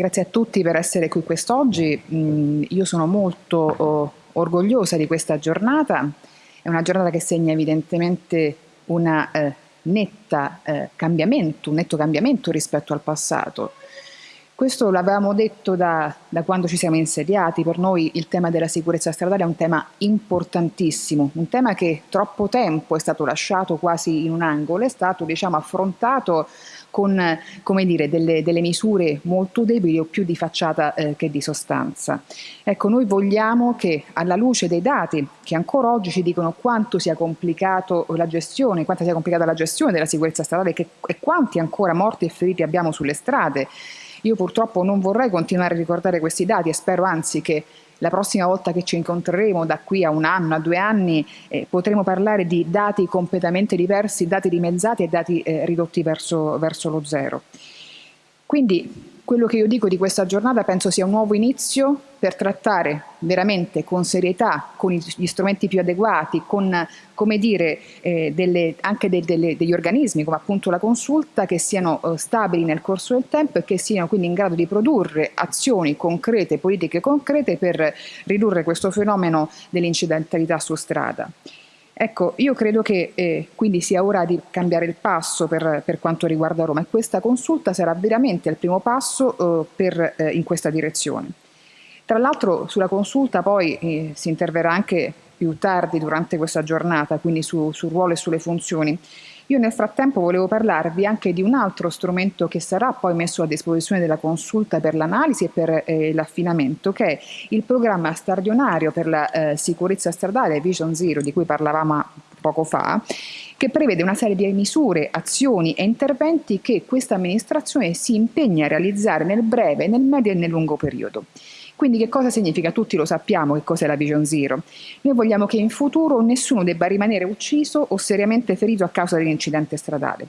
Grazie a tutti per essere qui quest'oggi. Mm, io sono molto oh, orgogliosa di questa giornata. È una giornata che segna evidentemente eh, eh, un netto cambiamento rispetto al passato. Questo l'avevamo detto da, da, quando ci siamo insediati, per noi il tema della sicurezza stradale è un tema importantissimo, un tema che troppo tempo è stato lasciato quasi in un angolo, è stato diciamo, affrontato con dire, delle, delle, misure molto deboli o più di facciata eh, che di sostanza. Ecco, noi vogliamo che alla luce dei dati che ancora oggi ci dicono quanto sia complicato la gestione, quanto sia complicata la gestione della sicurezza stradale che, e quanti ancora morti e feriti abbiamo sulle strade, io purtroppo non vorrei continuare a ricordare questi dati e spero anzi che la prossima volta che ci incontreremo da qui a un anno, a due anni, eh, potremo parlare di dati completamente diversi, dati dimezzati e dati eh, ridotti verso, verso lo zero. Quindi quello che io dico di questa giornata penso sia un nuovo inizio per trattare veramente con serietà, con gli strumenti più adeguati, con come dire, eh, delle, anche de, delle, degli organismi come appunto la consulta che siano eh, stabili nel corso del tempo e che siano quindi in grado di produrre azioni concrete, politiche concrete per ridurre questo fenomeno dell'incidentalità su strada. Ecco, io credo che eh, quindi sia ora di cambiare il passo per, per, quanto riguarda Roma e questa consulta sarà veramente il primo passo eh, per, eh, in questa direzione. Tra l'altro sulla consulta poi eh, si interverrà anche più tardi durante questa giornata, quindi su, sul ruolo e sulle funzioni. Io nel frattempo volevo parlarvi anche di un altro strumento che sarà poi messo a disposizione della consulta per l'analisi e per eh, l'affinamento, che è il programma stradionario per la eh, sicurezza stradale Vision Zero, di cui parlavamo poco fa, che prevede una serie di misure, azioni e interventi che questa amministrazione si impegna a realizzare nel breve, nel medio e nel lungo periodo. Quindi che cosa significa? Tutti lo sappiamo che cos'è la Vision Zero. Noi vogliamo che in futuro nessuno debba rimanere ucciso o seriamente ferito a causa di un incidente stradale.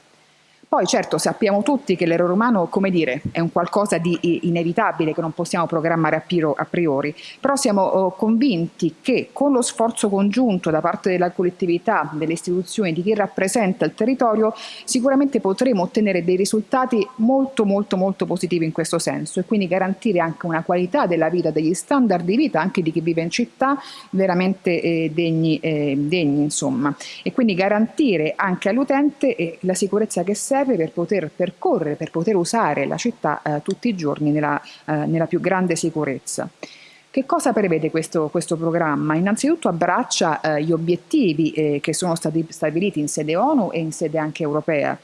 Poi certo sappiamo tutti che l'errore umano, come dire, è un qualcosa di inevitabile che non possiamo programmare a priori, però siamo oh, convinti che con lo sforzo congiunto da parte della collettività, delle istituzioni, di chi rappresenta il territorio, sicuramente potremo ottenere dei risultati molto molto molto positivi in questo senso e quindi garantire anche una qualità della vita, degli standard di vita anche di chi vive in città veramente eh, degni, eh, degni insomma. E quindi garantire anche all'utente eh, la sicurezza che serve serve per poter percorrere, per poter usare la città eh, tutti i giorni nella, eh, nella, più grande sicurezza. Che cosa prevede questo, questo programma? Innanzitutto abbraccia eh, gli obiettivi eh, che sono stati stabiliti in sede ONU e in sede anche europea.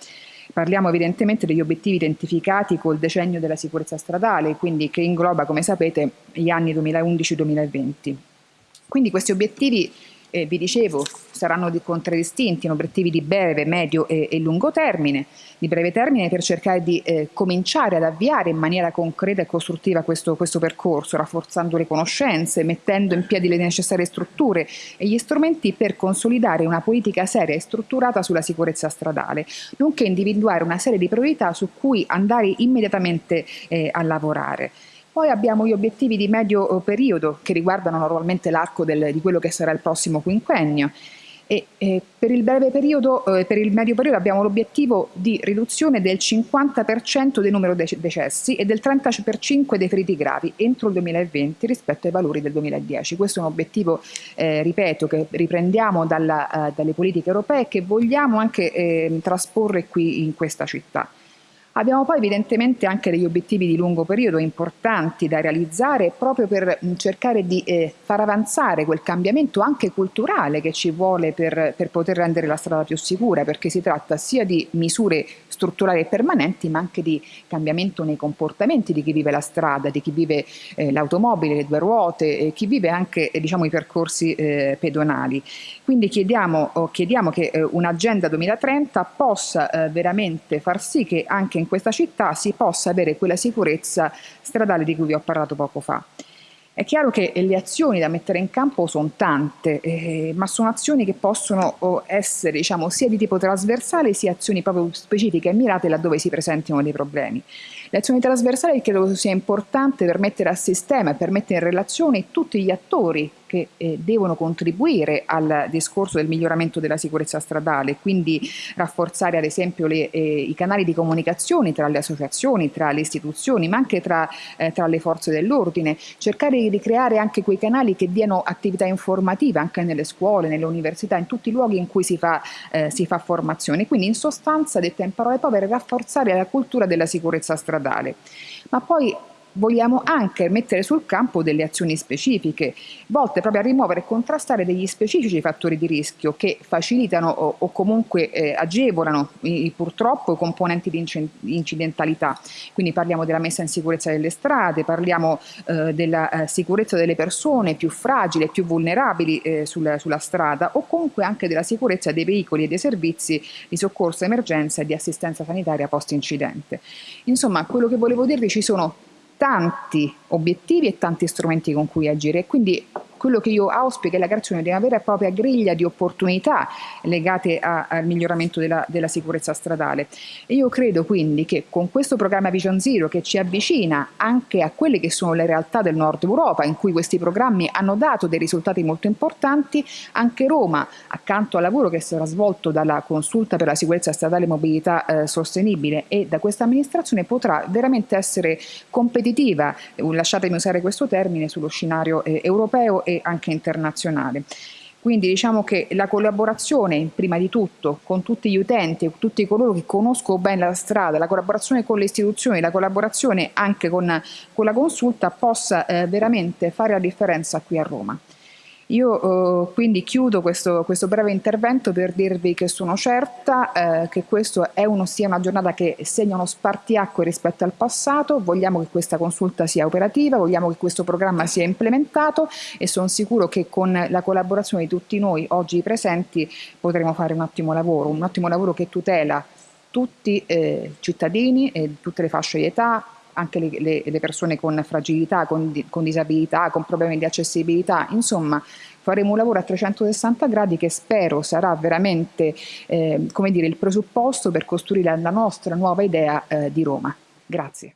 Parliamo evidentemente degli obiettivi identificati col decennio della sicurezza stradale, quindi che ingloba, come sapete, gli anni 2011-2020. Quindi questi obiettivi eh, vi dicevo, saranno contraddistinti in obiettivi di breve, medio e, e, lungo termine. Di breve termine per cercare di eh, cominciare ad avviare in maniera concreta e costruttiva questo, questo, percorso, rafforzando le conoscenze, mettendo in piedi le necessarie strutture e gli strumenti per consolidare una politica seria e strutturata sulla sicurezza stradale, nonché individuare una serie di priorità su cui andare immediatamente eh, a lavorare. Poi abbiamo gli obiettivi di medio eh, periodo che riguardano normalmente l'arco di quello che sarà il prossimo quinquennio. E, eh, per il periodo, eh, per il medio periodo abbiamo l'obiettivo di riduzione del 50% del numero dei decessi e del 30% dei feriti gravi entro il 2020 rispetto ai valori del 2010. Questo è un obiettivo, eh, ripeto, che riprendiamo dalla, uh, dalle politiche europee e che vogliamo anche eh, trasporre qui in questa città. Abbiamo poi evidentemente anche degli obiettivi di lungo periodo importanti da realizzare proprio per cercare di eh, far avanzare quel cambiamento anche culturale che ci vuole per, per, poter rendere la strada più sicura, perché si tratta sia di misure strutturali e permanenti, ma anche di cambiamento nei comportamenti di chi vive la strada, di chi vive eh, l'automobile, le due ruote, eh, chi vive anche eh, diciamo, i percorsi eh, pedonali. Quindi chiediamo, chiediamo che eh, un'agenda 2030 possa veramente far sì che anche in in questa città si possa avere quella sicurezza stradale di cui vi ho parlato poco fa. È chiaro che le azioni da mettere in campo sono tante, eh, ma sono azioni che possono oh, essere diciamo, sia di tipo trasversale sia azioni proprio specifiche e mirate laddove si presentino dei problemi. L'azione trasversale credo sia importante per mettere a sistema per mettere in relazione tutti gli attori che eh, devono contribuire al discorso del miglioramento della sicurezza stradale, quindi rafforzare ad esempio le, eh, i canali di comunicazione tra le associazioni, tra le istituzioni, ma anche tra, eh, tra le forze dell'ordine, cercare di creare anche quei canali che diano attività informativa anche nelle scuole, nelle università, in tutti i luoghi in cui si fa, eh, si fa formazione. Quindi in sostanza, detta in parole povere, rafforzare la cultura della sicurezza stradale. Ma poi vogliamo anche mettere sul campo delle azioni specifiche, volte proprio a rimuovere e contrastare degli specifici fattori di rischio che facilitano o, o comunque eh, agevolano i, purtroppo i componenti di incidentalità. Quindi parliamo della messa in sicurezza delle strade, parliamo eh, della eh, sicurezza delle persone più fragili e più vulnerabili eh, sulla, sulla strada o comunque anche della sicurezza dei veicoli e dei servizi di soccorso, emergenza e di assistenza sanitaria post incidente. Insomma, quello che volevo dirvi ci sono tanti obiettivi e tanti strumenti con cui agire. Quindi quello che io auspico è la creazione di una vera e propria griglia di opportunità legate a, al miglioramento della, della, sicurezza stradale. E io credo quindi che con questo programma Vision Zero che ci avvicina anche a quelle che sono le realtà del nord Europa, in cui questi programmi hanno dato dei risultati molto importanti, anche Roma, accanto al lavoro che sarà svolto dalla consulta per la sicurezza stradale e mobilità eh, sostenibile e da questa amministrazione, potrà veramente essere competitiva, lasciatemi usare questo termine, sullo scenario eh, europeo e anche internazionale. Quindi diciamo che la collaborazione prima di tutto con tutti gli utenti, tutti coloro che conoscono bene la strada, la collaborazione con le istituzioni, la collaborazione anche con, con la consulta possa eh, veramente fare la differenza qui a Roma. Io eh, quindi chiudo questo, questo, breve intervento per dirvi che sono certa eh, che questa sia una giornata che segna uno spartiacque rispetto al passato, vogliamo che questa consulta sia operativa, vogliamo che questo programma sia implementato e sono sicuro che con la collaborazione di tutti noi oggi presenti potremo fare un ottimo lavoro, un ottimo lavoro che tutela tutti i eh, cittadini e tutte le fasce di età, anche le, le, le persone con fragilità, con, con, disabilità, con problemi di accessibilità, insomma faremo un lavoro a 360 gradi che spero sarà veramente eh, come dire, il presupposto per costruire la nostra nuova idea eh, di Roma. Grazie.